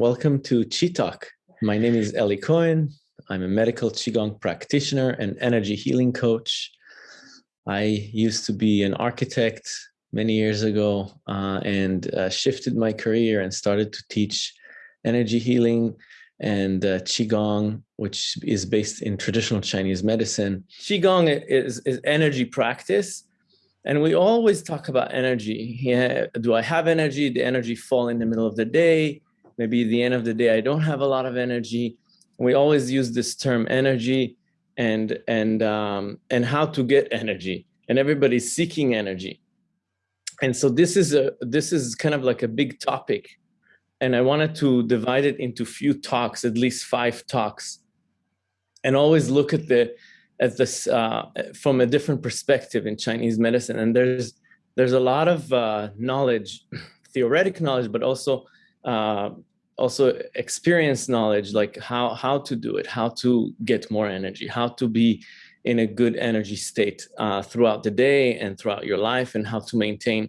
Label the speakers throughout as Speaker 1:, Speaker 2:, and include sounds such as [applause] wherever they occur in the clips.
Speaker 1: welcome to Qi Talk. My name is Eli Cohen. I'm a medical Qigong practitioner and energy healing coach. I used to be an architect many years ago uh, and uh, shifted my career and started to teach energy healing and uh, Qigong, which is based in traditional Chinese medicine. Qigong is, is energy practice and we always talk about energy. Yeah, do I have energy? The energy fall in the middle of the day. Maybe at the end of the day, I don't have a lot of energy. We always use this term energy and, and, um, and how to get energy. And everybody's seeking energy. And so this is, a, this is kind of like a big topic. And I wanted to divide it into few talks, at least five talks, and always look at the at this uh, from a different perspective in Chinese medicine. And there's there's a lot of uh, knowledge, [clears throat] theoretic knowledge, but also uh, also experience knowledge, like how how to do it, how to get more energy, how to be in a good energy state uh, throughout the day and throughout your life, and how to maintain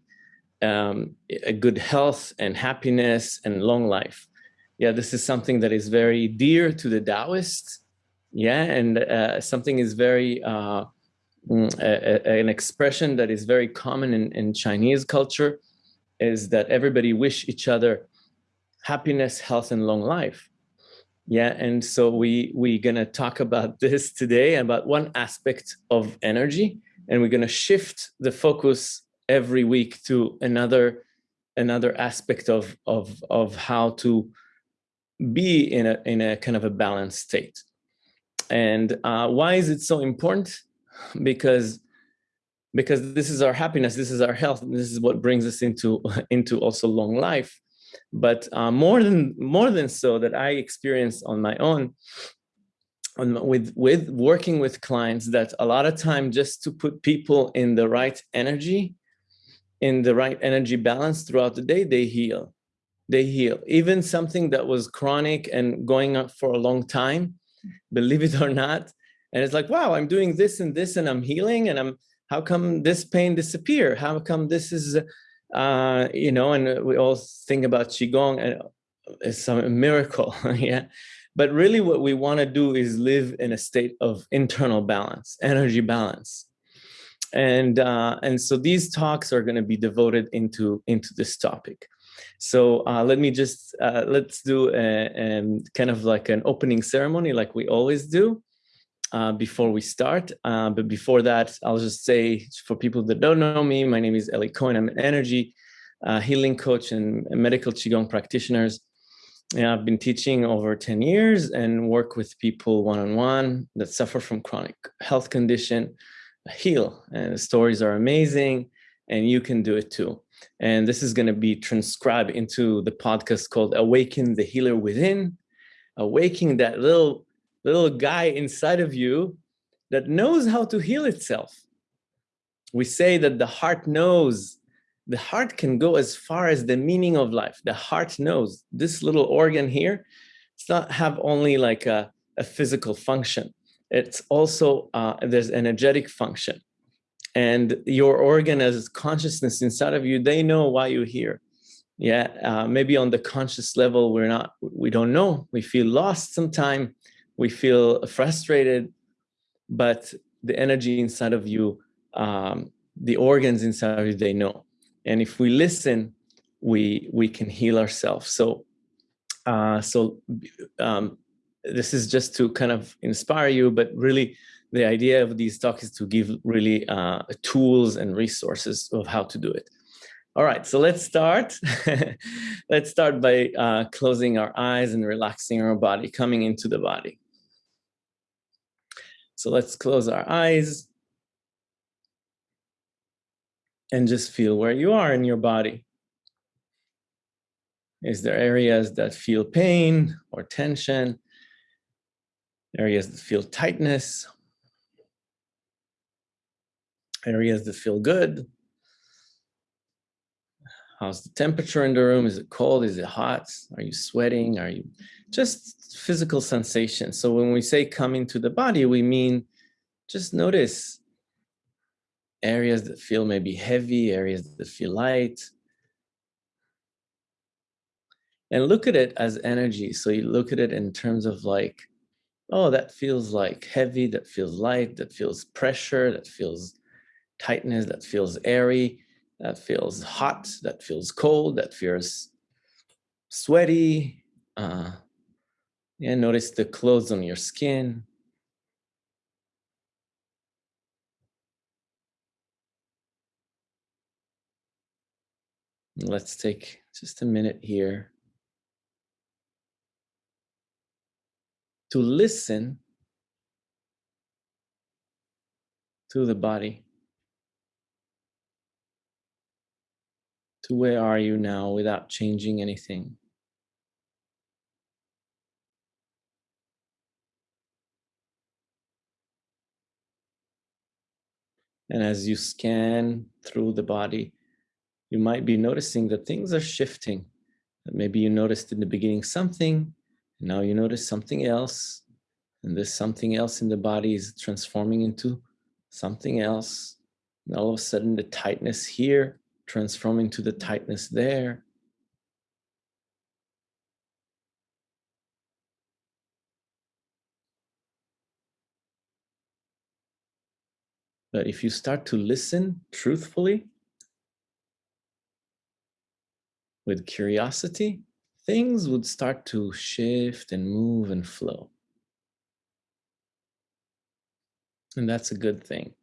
Speaker 1: um, a good health and happiness and long life. Yeah, this is something that is very dear to the Taoists yeah and uh, something is very uh, mm, a, a, an expression that is very common in, in chinese culture is that everybody wish each other happiness health and long life yeah and so we we're gonna talk about [laughs] this today about one aspect of energy and we're gonna shift the focus every week to another another aspect of of of how to be in a in a kind of a balanced state and uh, why is it so important? [laughs] Because because this is our happiness, this is our health, and this is what brings us into [laughs] into also long life. But uh, more than more than so, that I experienced on my own, on, with with working with clients, that a lot of time just to put people in the right energy, in the right energy balance throughout the day, they heal. They heal. Even something that was chronic and going on for a long time, believe it or not. And it's like, wow, I'm doing this and this and I'm healing and I'm, how come this pain disappear? How come this is, uh, you know, and we all think about Qigong and it's a miracle, [laughs] yeah. But really what we want to do is live in a state of internal balance, energy balance. And, uh, and so these talks are going to be devoted into, into this topic. So uh, let me just, uh, let's do a, a, kind of like an opening ceremony like we always do uh, before we start. Uh, but before that, I'll just say for people that don't know me, my name is Eli Cohen. I'm an energy uh, healing coach and medical Qigong practitioners. Yeah, I've been teaching over 10 years and work with people one-on-one -on -one that suffer from chronic health condition, heal. And the stories are amazing and you can do it too. And this is going to be transcribed into the podcast called Awaken the Healer Within, awakening that little, little guy inside of you that knows how to heal itself. We say that the heart knows, the heart can go as far as the meaning of life. The heart knows this little organ here, it's not have only like a, a physical function. It's also, uh, there's energetic function and your organ as consciousness inside of you, they know why you're here. Yeah, uh, maybe on the conscious level, we're not, we don't know. We feel lost sometime. We feel frustrated, but the energy inside of you, um, the organs inside of you, they know. And if we listen, we we can heal ourselves. So, uh, so um, this is just to kind of inspire you, but really the idea of these talks is to give really uh, tools and resources of how to do it. All right, so let's start. [laughs] let's start by uh, closing our eyes and relaxing our body, coming into the body. So let's close our eyes and just feel where you are in your body. Is there areas that feel pain or tension? Areas that feel tightness areas that feel good. How's the temperature in the room? Is it cold? Is it hot? Are you sweating? Are you just physical sensations? So when we say come into the body, we mean just notice areas that feel maybe heavy, areas that feel light. and look at it as energy. So you look at it in terms of like, oh, that feels like heavy, that feels light, that feels pressure, that feels tightness, that feels airy, that feels hot, that feels cold, that feels sweaty. Uh, yeah, notice the clothes on your skin. Let's take just a minute here to listen to the body. Where are you now without changing anything? And as you scan through the body, you might be noticing that things are shifting. Maybe you noticed in the beginning something, now you notice something else, and this something else in the body is transforming into something else. And all of a sudden the tightness here transforming to the tightness there. But if you start to listen truthfully, with curiosity, things would start to shift and move and flow. And that's a good thing.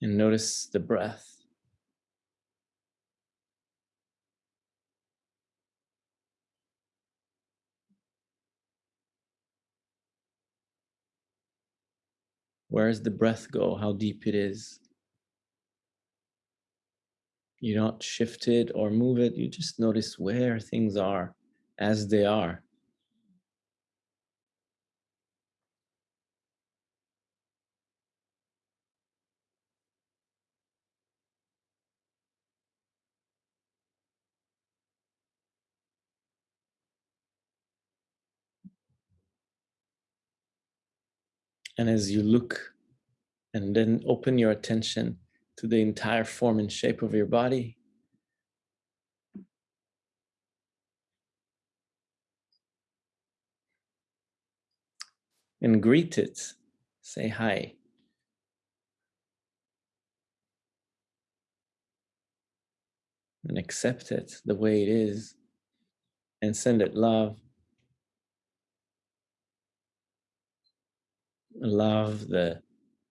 Speaker 1: And notice the breath. Where does the breath go? How deep it is? You don't shift it or move it. You just notice where things are as they are. And as you look and then open your attention to the entire form and shape of your body, and greet it, say hi. And accept it the way it is and send it love. Love the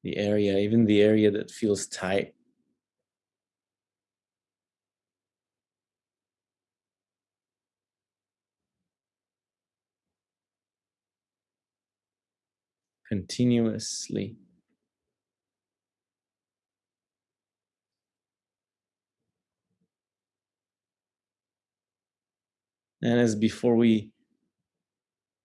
Speaker 1: the area, even the area that feels tight. Continuously. And as before we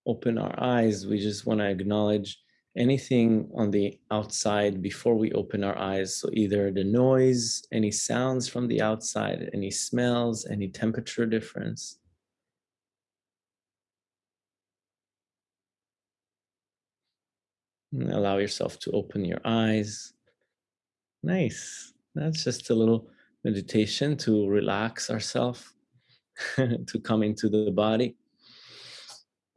Speaker 1: open our eyes, we just want to acknowledge anything on the outside before we open our eyes. So either the noise, any sounds from the outside, any smells, any temperature difference. And allow yourself to open your eyes. Nice. That's just a little meditation to relax ourselves, [laughs] to come into the body.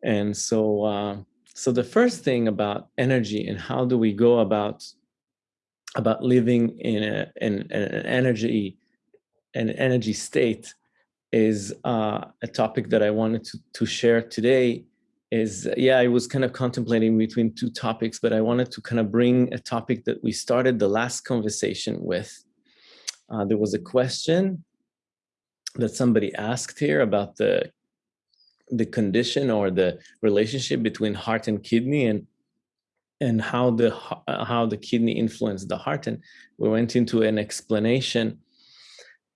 Speaker 1: And so, uh, so the first thing about energy and how do we go about about living in, a, in, in an energy an energy state is uh, a topic that I wanted to, to share today is yeah I was kind of contemplating between two topics but I wanted to kind of bring a topic that we started the last conversation with. Uh, there was a question that somebody asked here about the the condition or the relationship between heart and kidney and and how the uh, how the kidney influenced the heart. And we went into an explanation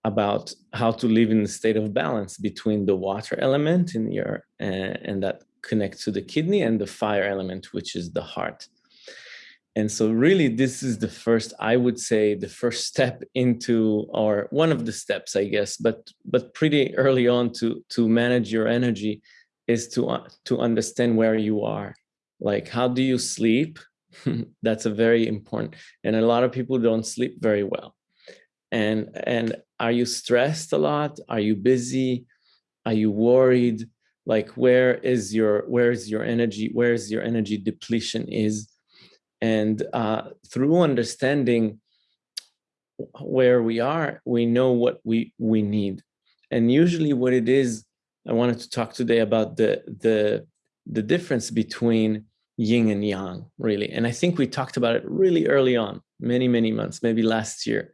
Speaker 1: about how to live in the state of balance between the water element in your uh, and that connects to the kidney and the fire element which is the heart and so really this is the first i would say the first step into or one of the steps i guess but but pretty early on to to manage your energy is to, uh, to understand where you are. Like, how do you sleep? [laughs] That's a very important, and a lot of people don't sleep very well. And, and are you stressed a lot? Are you busy? Are you worried? Like, where is your, where is your energy? Where is your energy depletion is? And uh, through understanding where we are, we know what we, we need. And usually what it is, I wanted to talk today about the, the, the difference between yin and yang, really. And I think we talked about it really early on, many, many months, maybe last year.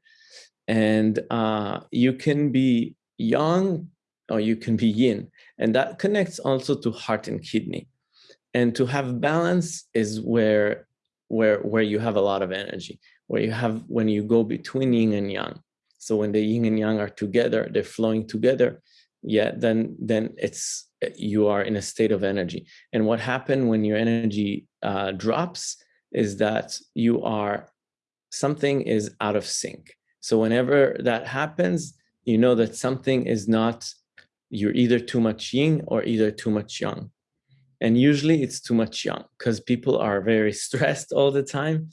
Speaker 1: And uh, you can be yang or you can be yin. And that connects also to heart and kidney. And to have balance is where, where, where you have a lot of energy, where you have when you go between yin and yang. So when the yin and yang are together, they're flowing together, yeah, then, then it's you are in a state of energy. And what happened when your energy uh, drops is that you are, something is out of sync. So whenever that happens, you know that something is not, you're either too much yin or either too much yang. And usually it's too much young because people are very [laughs] stressed all the time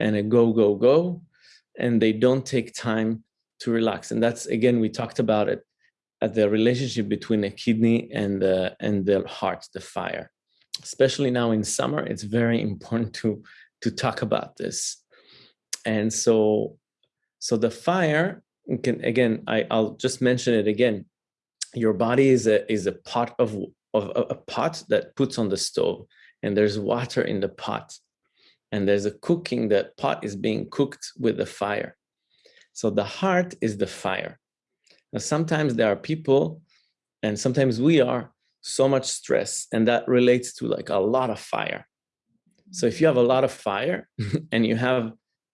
Speaker 1: and a go, go, go, and they don't take time to relax. And that's, again, we talked about it at the relationship between the kidney and the, and the heart, the fire. Especially now in summer, it's very [laughs] important to, to talk about this. And so, so the fire can, again, I, I'll just mention it again. Your body is a, is a pot of, of a pot that puts on the stove and there's water in the pot and there's a cooking, that pot is being cooked with the fire. So the heart is the fire. Now, sometimes there are people, and sometimes we are, so much stress, and that relates to like a lot of fire. So if you have a lot of fire [laughs] and you have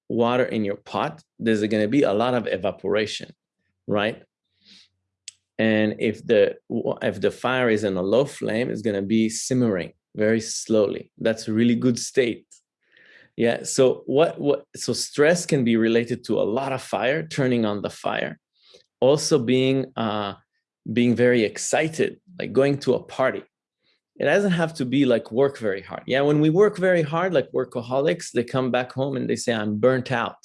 Speaker 1: water in your pot, there's going to be a lot of evaporation, right? And if the if the fire is in a low flame, it's going to be simmering very slowly. That's a really good state. Yeah. So what what so stress can be related to a lot of fire, turning on the fire. Also being uh being very excited, like going to a party. It doesn't have to be like work very hard. Yeah, when we work very hard, like workaholics, they come back home and they say, I'm burnt out.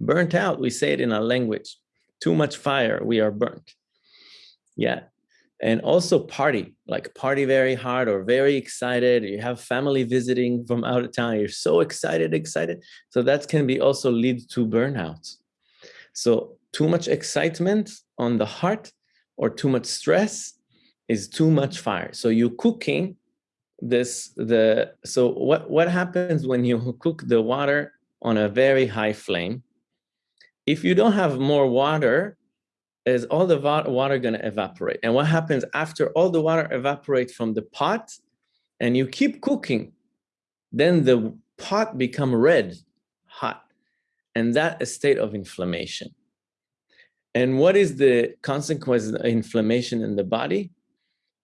Speaker 1: Burnt out, we say it in our language. Too much fire, we are burnt. Yeah, and also party like party very hard or very excited. You have family visiting from out of town. You're so excited excited. So that can be also lead to burnout. So too much excitement on the heart or too much stress is too much fire. So you cooking this the so what what happens when you [laughs] cook the water on a very high flame? If you don't have more water is all the water going to evaporate. And what happens after all the water evaporates from the pot and you keep cooking, then the pot become red, hot. And that is a state of inflammation. And what is the consequence of inflammation in the body?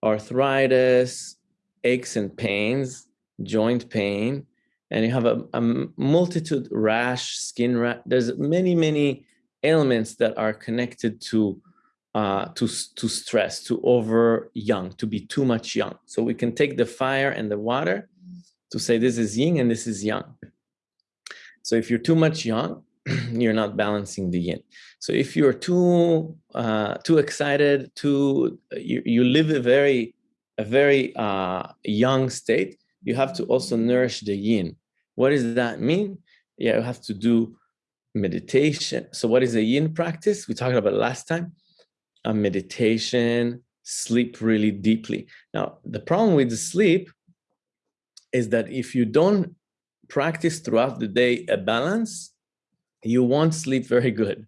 Speaker 1: Arthritis, aches and pains, joint pain, and you have a, a multitude rash, skin rash. There's many, many ailments that are connected to uh, to, to stress, to over young, to be too much young. So we can take the fire and the water to say this is yin and this is yang. So if you're too much yang, [clears throat] you're not balancing the yin. So if you're too uh, too excited, too you, you live a very a very uh, young state, you have to also nourish the yin. What does that mean? Yeah, you have to do meditation. So what is a yin practice? We talked about last time. A meditation, sleep really deeply. Now, the problem with the sleep is that if you don't practice throughout the day a balance, you won't sleep very good.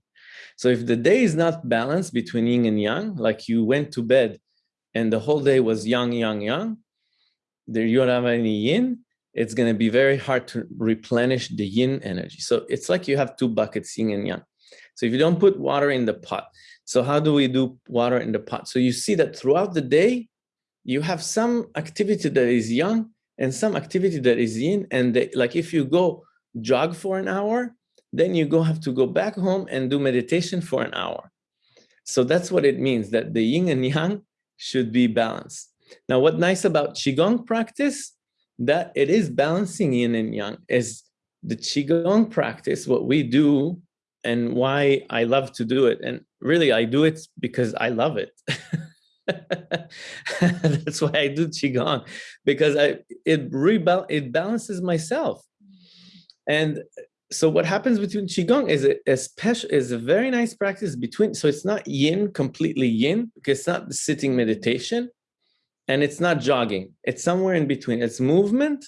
Speaker 1: So if the day is not balanced between yin and yang, like you went to bed and the whole day was yang, yang, yang, there you don't have any yin, it's going to be very hard to replenish the yin energy. So it's like you have two buckets, yin and yang. So if you don't put water in the pot, so how do we do water in the pot? So you see that throughout the day, you have some activity that is yang and some activity that is yin. And they, like if you go jog for an hour, then you go have to go back home and do meditation for an hour. So that's what it means that the yin and yang should be balanced. Now, what nice about Qigong practice, that it is balancing yin and yang, is the Qigong practice, what we do and why I love to do it. And really, I do it because I love it. [laughs] That's why I do Qigong, because I it, rebal it balances myself. And so what happens between qigong is a, a special is a very nice practice between so it's not yin completely yin because it's not the sitting meditation and it's not jogging. It's somewhere in between. It's movement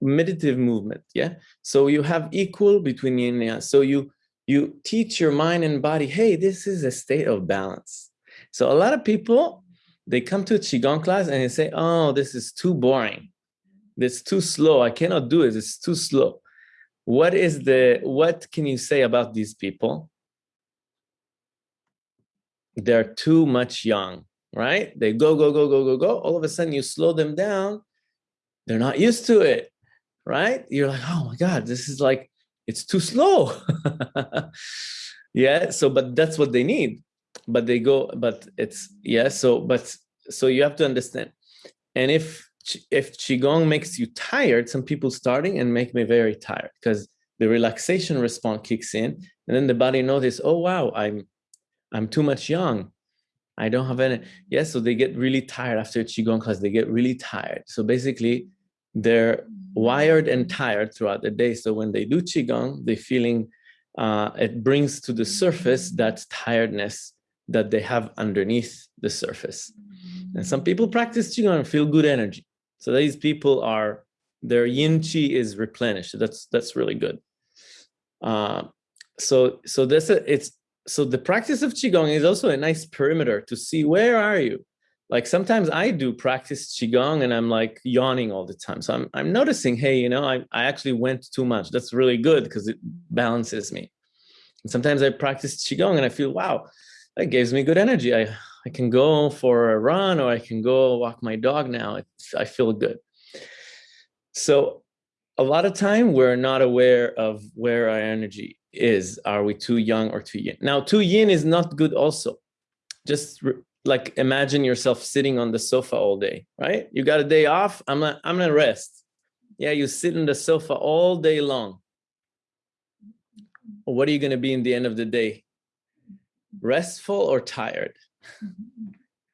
Speaker 1: meditative movement yeah? So you have equal between yin and yang. So you you teach your mind and body hey this is a state of balance. So a lot of people they come to a qigong class and they say oh this is too boring. This too slow. I cannot do it. It's too slow. What is the what can you say about these people? They're too much young right? They go go go go go go. All of a sudden you slow them down. They're not used to it right? You're like oh my god this is like it's too slow. [laughs] Yeah so but that's what they need. But they go but it's yeah so but so you have to understand. And if if qigong makes you tired some people starting and make me very tired because the relaxation response kicks in and then the body notices oh wow i'm i'm too much young i don't have any yes yeah, so they get really tired after qigong class they get really tired so basically they're wired and tired throughout the day so when they do qigong they feeling uh, it brings to the surface that tiredness that they have underneath the surface and some people practice qigong and feel good energy so these people are, their yin qi is replenished. That's that's really good. Uh, so so this it's so the practice of qigong is also a nice perimeter to see where are you. Like sometimes I do practice qigong and I'm like yawning all the time. So I'm I'm noticing, hey, you know, I I actually went too much. That's really good because it balances me. And sometimes I practice qigong and I feel, wow, that gives me good energy. I I can go for a run or I can go walk my dog now. It's, I feel good. So a lot of time we're not aware of where our energy is. Are we too young or too yin? Now, too yin is not good also. Just like imagine yourself sitting on the sofa all day, right? You got a day off. I'm gonna, I'm gonna rest. Yeah, you sit on the sofa all day long. What are you gonna be in the end of the day? Restful or tired?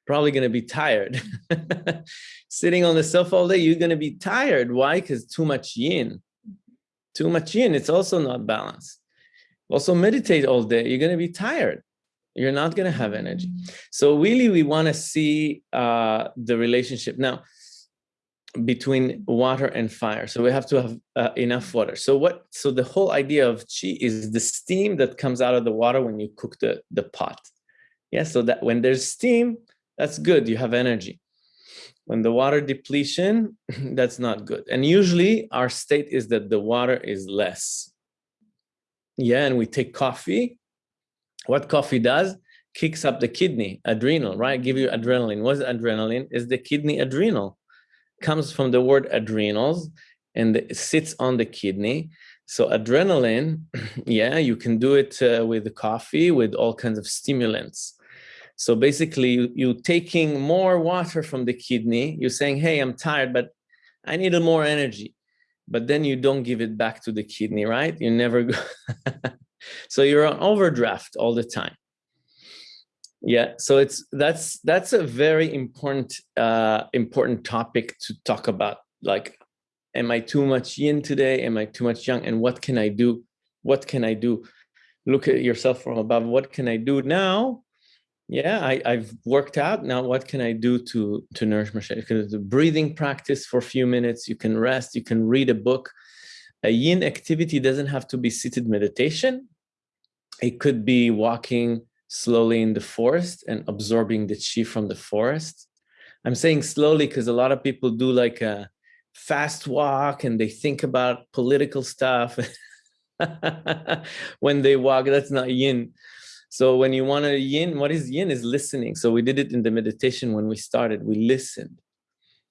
Speaker 1: probably going to be tired. [laughs] Sitting on the sofa all day, you're going to be tired. Why? Because too much yin. Too much yin, it's also not balanced. Also meditate all day, you're going to be tired. You're not going to have energy. So really, we want to see uh, the relationship. Now, between water and fire. So we have to have uh, enough water. So what, so the whole idea of qi is the steam that comes out of the water when you cook the, the pot. Yeah, so that when there's steam, that's good, you have energy. When the water depletion, [laughs] that's not good. And usually our state is that the water is less. Yeah, and we take coffee. What coffee does, kicks up the kidney, adrenal, right? Give you adrenaline. What's adrenaline? Is the kidney adrenal. Comes from the word adrenals and it sits on the kidney. So adrenaline, [clears throat] yeah, you can do it uh, with coffee, with all kinds of stimulants. So basically, you, you taking more water from the kidney, you're saying, hey, I'm tired, but I need more energy. But then you don't give it back to the kidney, right? You never go. [laughs] so you're on overdraft all the time. Yeah, so it's that's that's a very important uh, important topic to talk about. Like, am I too much yin today? Am I too much yang? And what can I do? What can I do? Look at yourself from above. What can I do now yeah I, i've worked out now what can i do to to nourish myself because the breathing practice for a few minutes you can rest you can read a book. A yin activity doesn't have to be seated meditation. It could be walking slowly in the forest and absorbing the chi from the forest. I'm saying slowly because a lot of people do like a fast walk and they think about political stuff. [laughs] When they walk that's not yin so when you want to yin, what is yin is listening. So we did it in the meditation when we started, we listened.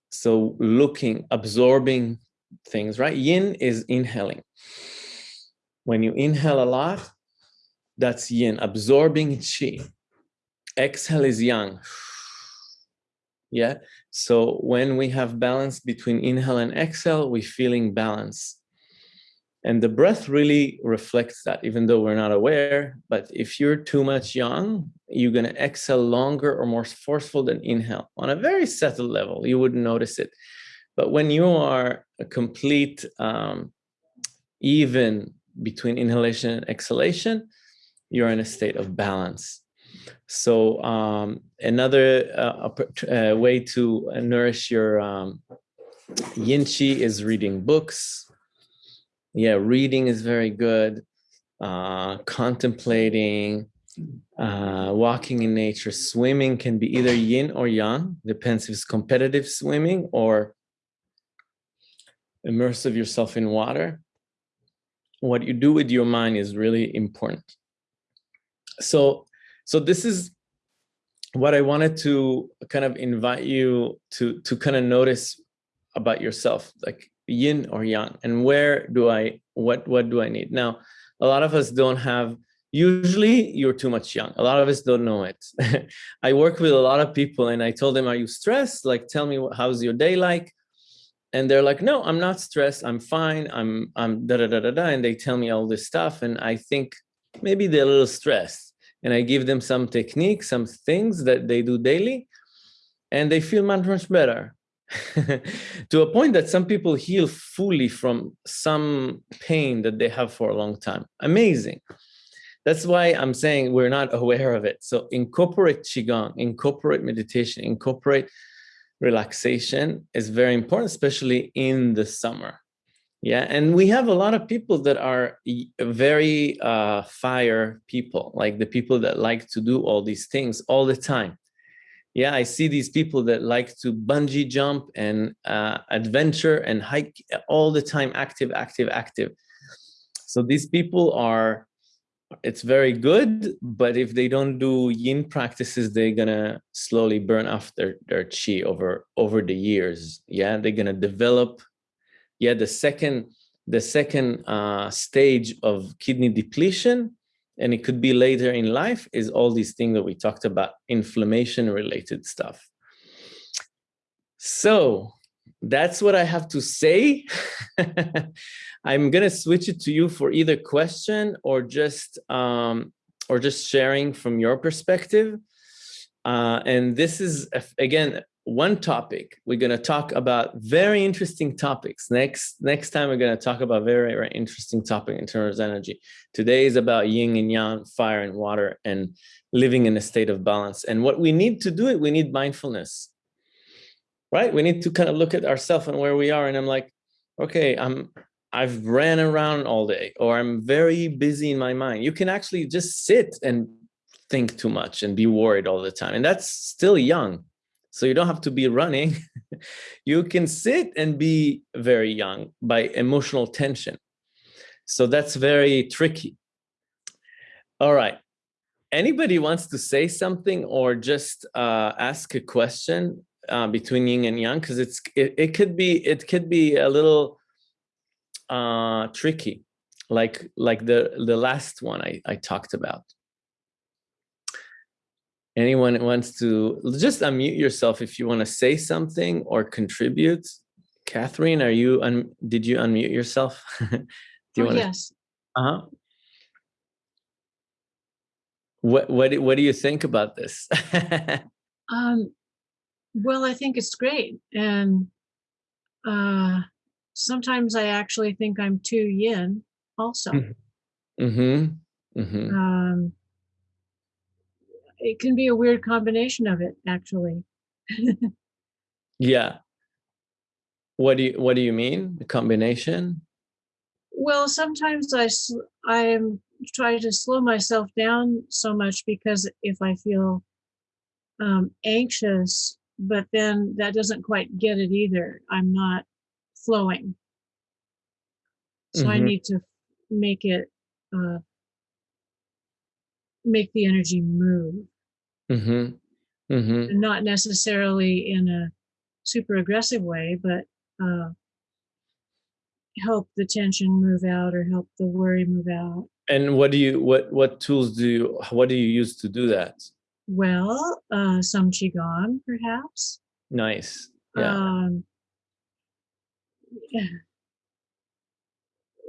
Speaker 1: So looking, absorbing things, right? Yin is inhaling. When you inhale a lot, that's yin, absorbing chi. Exhale is yang, Yeah. So when we have balance between inhale and exhale, we feeling balance. And the breath really reflects that, even though we're not aware. But if you're too much yang, you're going to exhale longer or more forceful than inhale on a very subtle level. You wouldn't notice it. But when you are a complete um, even between inhalation and exhalation, you're in a state of balance. So um, another uh, uh, way to nourish your um, yin chi is reading books. Yeah, reading is very good. Uh, contemplating, uh, walking in nature, swimming can be either yin or yang, depends if it's competitive swimming or immersive yourself in water. What you do with your mind is really important. So, so this is what I wanted to kind of invite you to to kind of notice about yourself, like yin or yang, and where do I what what do I need now? A lot of us don't have. Usually, you're too much yang. A lot of us don't know it. [laughs] I work with a lot of people, and I told them, "Are you stressed? Like, tell me how's your day like." and they're like, no, I'm not stressed. I'm fine. I'm, I'm da da da da da. And they tell me all this stuff. And I think maybe they're a little stressed. And I give them some techniques, some things that they do daily, and they feel much, much better. [laughs] to a point that some people heal fully from some pain that they have for a long time. Amazing. That's why I'm saying we're not aware of it. So incorporate Qigong, incorporate meditation, incorporate relaxation is very important, especially in the summer. Yeah, and we have a lot of people that are very uh, fire people, like the people that like to do all these things all the time. Yeah, I see these people that like to bungee jump and uh, adventure and hike all the time, active, active, active. So these people are it's very good, but if they don't do yin practices, they're gonna slowly burn off their, their chi over over the years. Yeah, they're gonna develop. Yeah, the second the second uh, stage of kidney depletion, and it could be later in life, is all these things that we talked about, inflammation related stuff. So that's what I have to say. [laughs] I'm gonna switch it to you for either question or just um, or just sharing from your perspective. Uh, and this is again one topic. We're gonna talk about very interesting topics. Next next time we're gonna talk about very very interesting topic in terms of energy. Today is about yin and yang, fire and water, and living in a state of balance. And what we need to do it, we need mindfulness right? We need to kind of look at ourselves and where we are. And I'm like, okay, I'm I've ran around all day or I'm very busy in my mind. You can actually just sit and think too much and be worried all the time. And that's still young. So you don't have to be running. [laughs] you can sit and be very young by emotional tension. So that's very tricky. All right. Anybody wants to say something or just uh, ask a question uh, between yin and yang? Because it's it, it could be it could be a little uh, tricky, like like the the last one I, I talked about. Anyone wants to just unmute yourself if you want to say something or contribute. Catherine, are you un did you unmute yourself? [laughs]
Speaker 2: do you oh, want yes.
Speaker 1: Uh-huh. What what what do you think about this? [laughs]
Speaker 2: um well, I think it's great. And uh sometimes I actually think I'm too yin also.
Speaker 1: Mm-hmm. Mm-hmm.
Speaker 2: Um, it can be a weird combination of it, actually. [laughs]
Speaker 1: yeah. What do you What do you mean? The combination?
Speaker 2: Well, sometimes I I'm trying to slow myself down so much because if I feel um, anxious, but then that doesn't quite get it either. I'm not flowing. So mm-hmm. I need to make it uh, make the energy move.
Speaker 1: Mm-hmm. Mm-hmm.
Speaker 2: Not necessarily in a super aggressive way, but uh, help the tension move out or help the worry move out.
Speaker 1: And what do you what what tools do you what do you use to do that?
Speaker 2: Well, uh, some qigong, perhaps.
Speaker 1: Nice. Yeah.
Speaker 2: Um, yeah.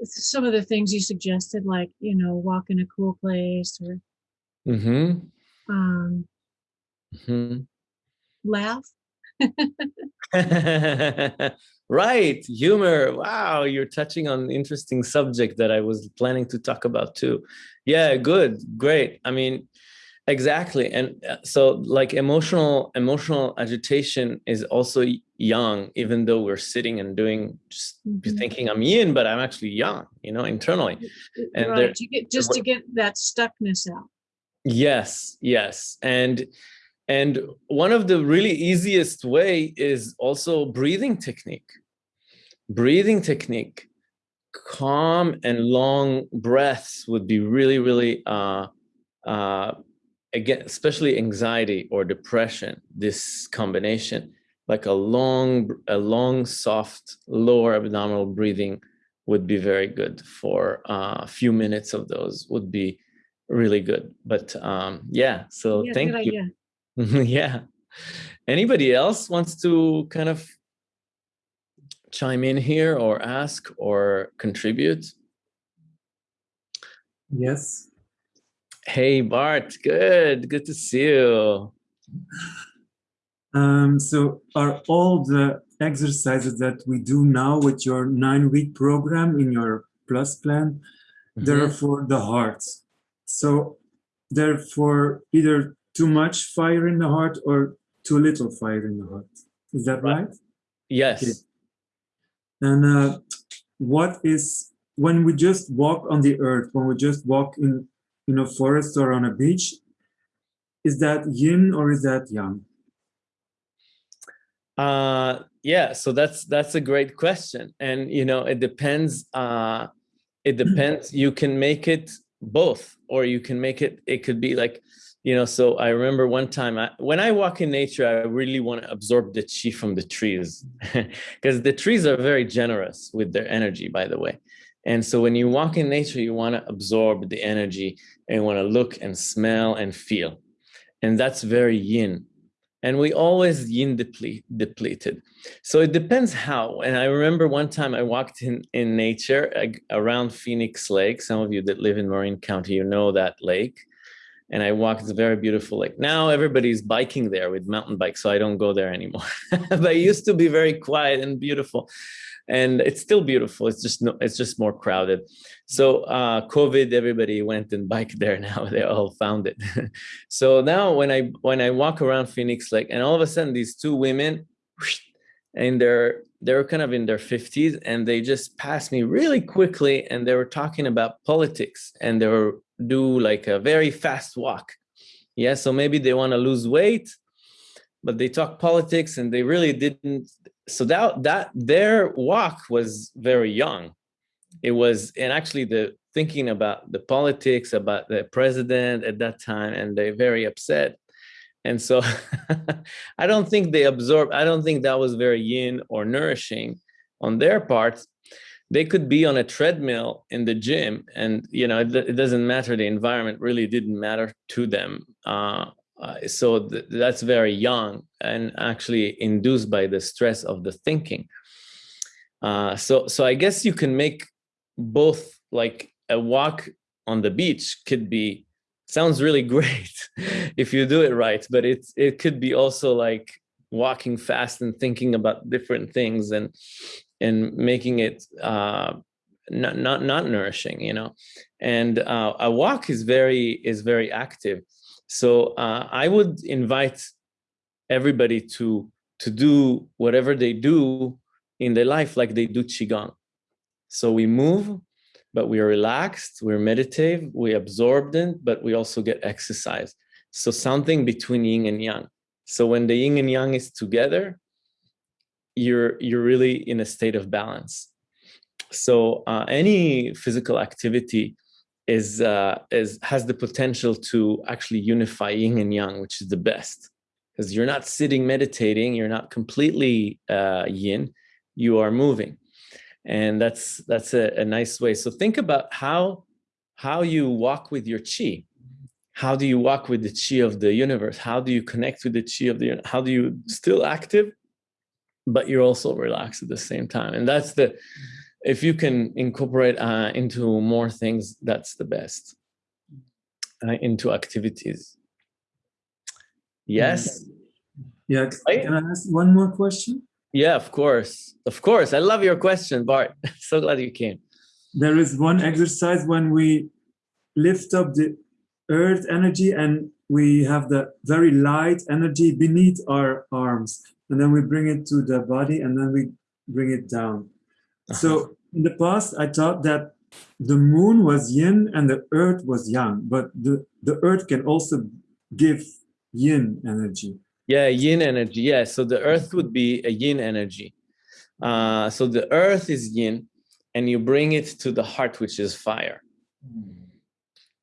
Speaker 2: Some of the things you suggested, like, you know, walk in a cool place or
Speaker 1: Mm-hmm.
Speaker 2: Um,
Speaker 1: hmm
Speaker 2: laugh. [laughs]
Speaker 1: right. Humor. Wow. You're touching on an interesting subject that I was planning to talk about too. Yeah, good. Great. I mean, exactly. And uh, so like emotional, emotional agitation is also young, even though we're sitting and doing just
Speaker 2: Mhm.
Speaker 1: thinking I'm yin, but I'm actually young, you know, internally. And there-
Speaker 2: Right, to get, just to get that stuckness out.
Speaker 1: Yes, yes. And and one of the really easiest way is also breathing technique. Breathing technique, calm and long breaths would be really, really uh uh again, especially anxiety or depression, this combination, like a long, a long, soft lower abdominal breathing would be very good for uh, a few minutes of those would be really good. But um, yeah, so
Speaker 2: Yeah,
Speaker 1: thank you. [laughs] yeah. Anybody else wants to kind of chime in here or ask or contribute?
Speaker 3: Yes.
Speaker 1: Hey, Bart, good. Good to see you.
Speaker 3: Um, so are all the exercises that we do now with your nine week program in your plus plan, they're
Speaker 1: Mhm.
Speaker 3: for the heart. So they're for either too much fire in the heart or too little fire in the heart. Is that
Speaker 1: Right.
Speaker 3: right?
Speaker 1: Yes.
Speaker 3: And uh, what is when we just walk on the earth, when we just walk in in a forest or on a beach, is that yin or is that yang?
Speaker 1: Uh, yeah, so that's that's a great question, and you know it depends. Uh, it [clears throat] depends. You can make it both, or you can make it. It could be like, you know. So I remember one time I, when I walk in nature, I really want to absorb the chi from the trees, [laughs] because the trees are very generous with their energy, by the way. And so when you walk in nature, you want to absorb the energy and want to look and smell and feel, and that's very yin and we always yin deplete, depleted. So it depends how. And I remember one time I walked in in nature around Phoenix Lake. Some of you that live in Marin County, you know that lake. And I walked it's a very beautiful lake. Now everybody's biking there with mountain bikes, so I don't go there anymore. [laughs] but it used to be very quiet and beautiful. And it's still beautiful. It's just no, it's just more crowded. So uh, COVID, everybody went and biked [laughs] there. Now they all found it. [laughs] so now when I when I walk around Phoenix Lake, and all of a sudden these two women, and they're they're kind of in their 50s, and they just passed me really quickly, and they were talking about politics, and they were do like a very fast walk. Yeah, so maybe they want to lose weight, but they talk politics, and they really didn't. So that that their walk was very young it was and actually the thinking about the politics about the president at that time and they're very upset. And so [laughs] i don't think they absorb i don't think that was very yin or nourishing on their part they could be on a treadmill in the gym and you know it, it doesn't matter the environment really didn't matter to them. Uh, uh, so th that's very young and actually induced by the stress of the thinking. Uh, so so i guess you can make both like a walk on the beach could be sounds really [laughs] great if you do it right but it's it could be also like walking fast and thinking about different things and and making it uh not not not nourishing you know? And uh, a walk is very is very active. So uh, i would invite everybody to to do whatever they do in their life like they do qigong so we move, but we are relaxed, we're meditative, we absorb it, but we also get exercise. So something between yin and yang. So when the yin and yang is together, you're you're really in a state of balance. So uh, any physical activity is uh, is has the potential to actually unify yin and yang, which is the best. Because you're not sitting meditating, you're not completely uh, yin, you are moving and that's that's a, a, nice way so think about how how you walk with your chi how do you walk with the chi of the universe? How do you connect with the chi of the how do you still active, but you're also relaxed at the same time? And that's the if you can incorporate uh, into more things, that's the best. Uh, into activities. Yes.
Speaker 3: Yeah. Can I ask one more question?
Speaker 1: Yeah, of course. Of course. I love your question, Bart. [laughs] so glad you came.
Speaker 3: There is one exercise when we lift up the earth energy and we have the very light energy beneath our arms and then we bring it to the body and then we bring it down. Uh. So in the past, I thought that the moon was yin and the earth was yang, but the, the earth can also give yin energy.
Speaker 1: Yeah, yin energy. Yeah, so the earth would be a yin energy. Uh, so the earth is yin and you bring it to the heart, which is fire.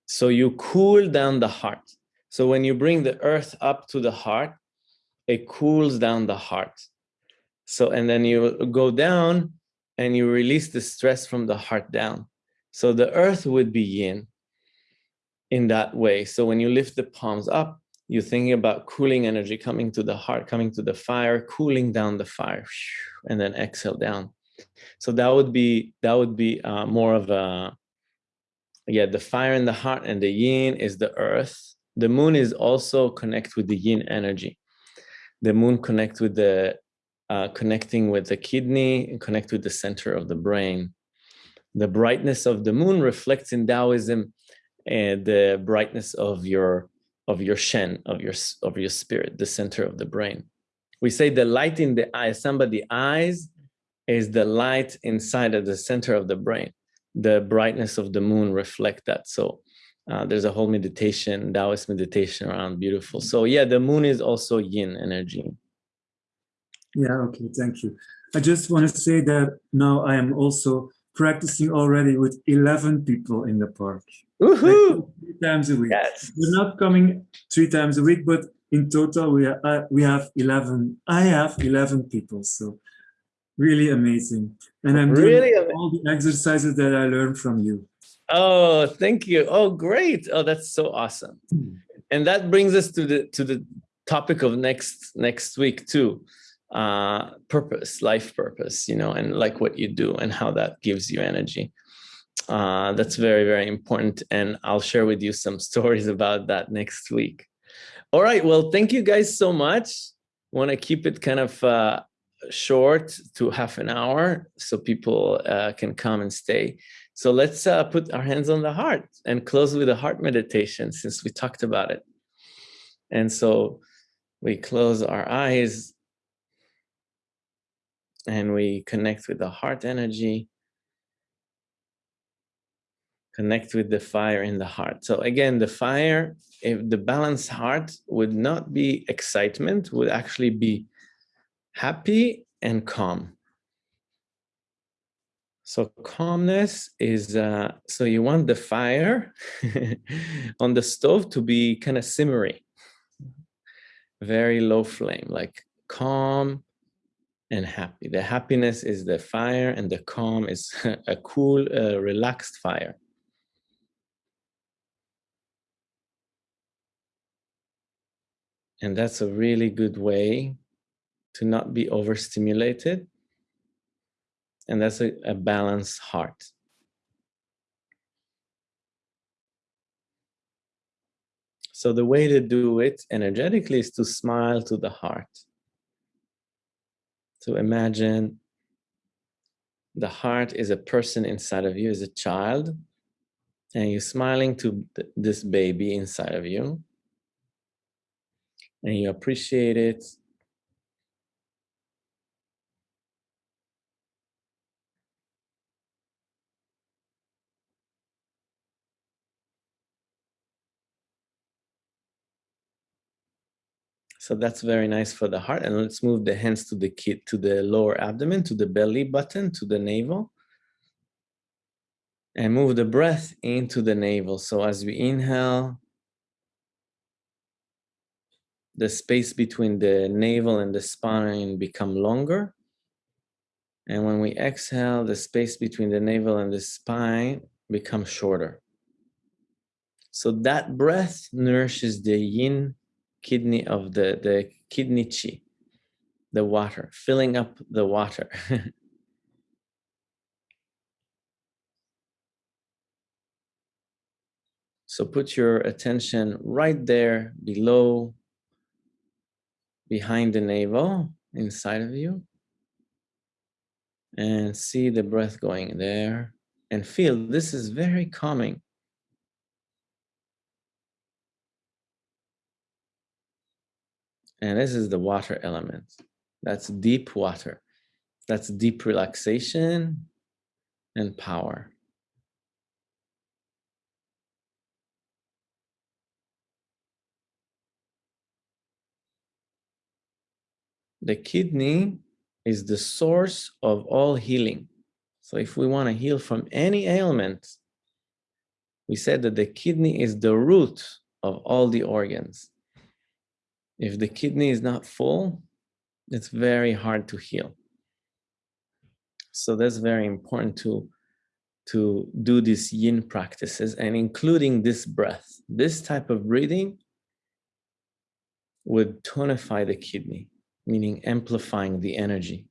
Speaker 1: So you cool down the heart. So when you bring the earth up to the heart, it cools down the heart. So, and then you go down and you release the stress from the heart down. So the earth would be yin in that way. So when you lift the palms up, you're thinking about cooling energy coming to the heart, coming to the fire, cooling down the fire, and then exhale down. So that would be that would be uh, more of a yeah. The fire in the heart and the yin is the earth. The moon is also connect with the yin energy. The moon connect with the uh, connecting with the kidney and connect with the center of the brain. The brightness of the moon reflects in Taoism and the brightness of your of your shen, of your of your spirit, the center of the brain. We say the light in the eye, somebody eyes is the light inside of the center of the brain. The brightness of the moon reflect that. So uh, there's a whole meditation, Taoist meditation around beautiful. So yeah, the moon is also yin energy.
Speaker 3: Yeah, okay, thank you. I just want to say that now I am also practicing already with 11 people in the park.
Speaker 1: Woohoo!
Speaker 3: Three times a week.
Speaker 1: Yes.
Speaker 3: We're not coming three times a week, but in total we are, uh, we have 11. I have 11 people, so really amazing. And I'm doing really all the exercises that I learned from you.
Speaker 1: Oh, thank you. Oh, great. Oh, that's so awesome. Hmm. And that brings us to the to the topic of next next week too uh, purpose, life purpose, you know, and like what you do and how that gives you energy. Uh, that's very, very important. And I'll share with you some [laughs] stories about that next week. All right. Well, thank you guys so much. Want to keep it kind of uh, short to half an hour so people uh, can come and stay. So let's uh, put our hands on the heart and close with a heart meditation since we talked about it. And so we close our eyes and we connect with the heart energy, connect with the fire in the heart. So again, the fire, if the balanced heart would not be excitement, would actually be happy and calm. So calmness is, uh, so you want the fire [laughs] on the stove to be kind of simmering, very low flame, like calm, and happy. The happiness is the fire and the calm is [laughs] a cool, uh, relaxed fire. And that's a really good way to not be overstimulated. And that's a, a balanced heart. So the way to do it energetically is to smile to the heart. To imagine the heart is a person inside of you, is a child, and you're smiling to th this baby inside of you, and you appreciate it, So that's very nice for the heart. And let's move the hands to the kid, to the lower abdomen, to the belly button, to the navel. And move the breath into the navel. So as we inhale, the space between the navel and the spine become longer. And when we exhale, the space between the navel and the spine becomes shorter. So that breath nourishes the yin kidney of the, the kidney chi, the water, filling up the water. [laughs] so put your attention right there below, behind the navel, inside of you. And see the breath going there and feel this is very calming. And this is the water element. That's deep water. That's deep relaxation and power. The kidney is the source of all healing. So if we want to heal from any ailment, we said that the kidney is the root of all the organs. If the kidney is not full, it's very hard to heal. So that's very important to, to do these yin practices and including this breath. This type of breathing would tonify the kidney, meaning amplifying the energy.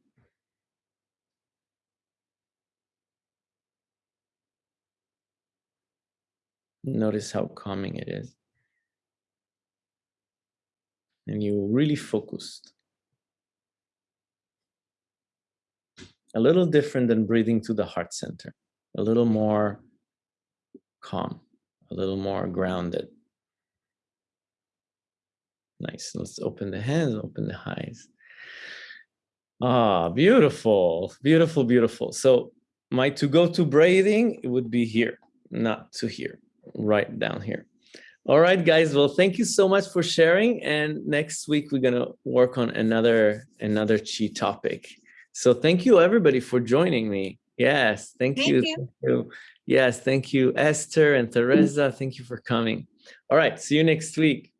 Speaker 1: Notice how calming it is and you're really focused. A little different than breathing to the heart center, a little more calm, a little more grounded. Nice. Let's open the hands, open the eyes. Ah, beautiful, beautiful, beautiful. So my to go to breathing, it would be here, not to here, right down here. All right, guys. Well, thank you so much for sharing. And next week, we're going to work on another another chi topic. So thank you, everybody, for joining me. Yes, thank,
Speaker 2: Thank
Speaker 1: you.
Speaker 2: you.
Speaker 1: Thank you. Yes, thank you, Esther and Teresa. Thank you for coming. All right, see you next week.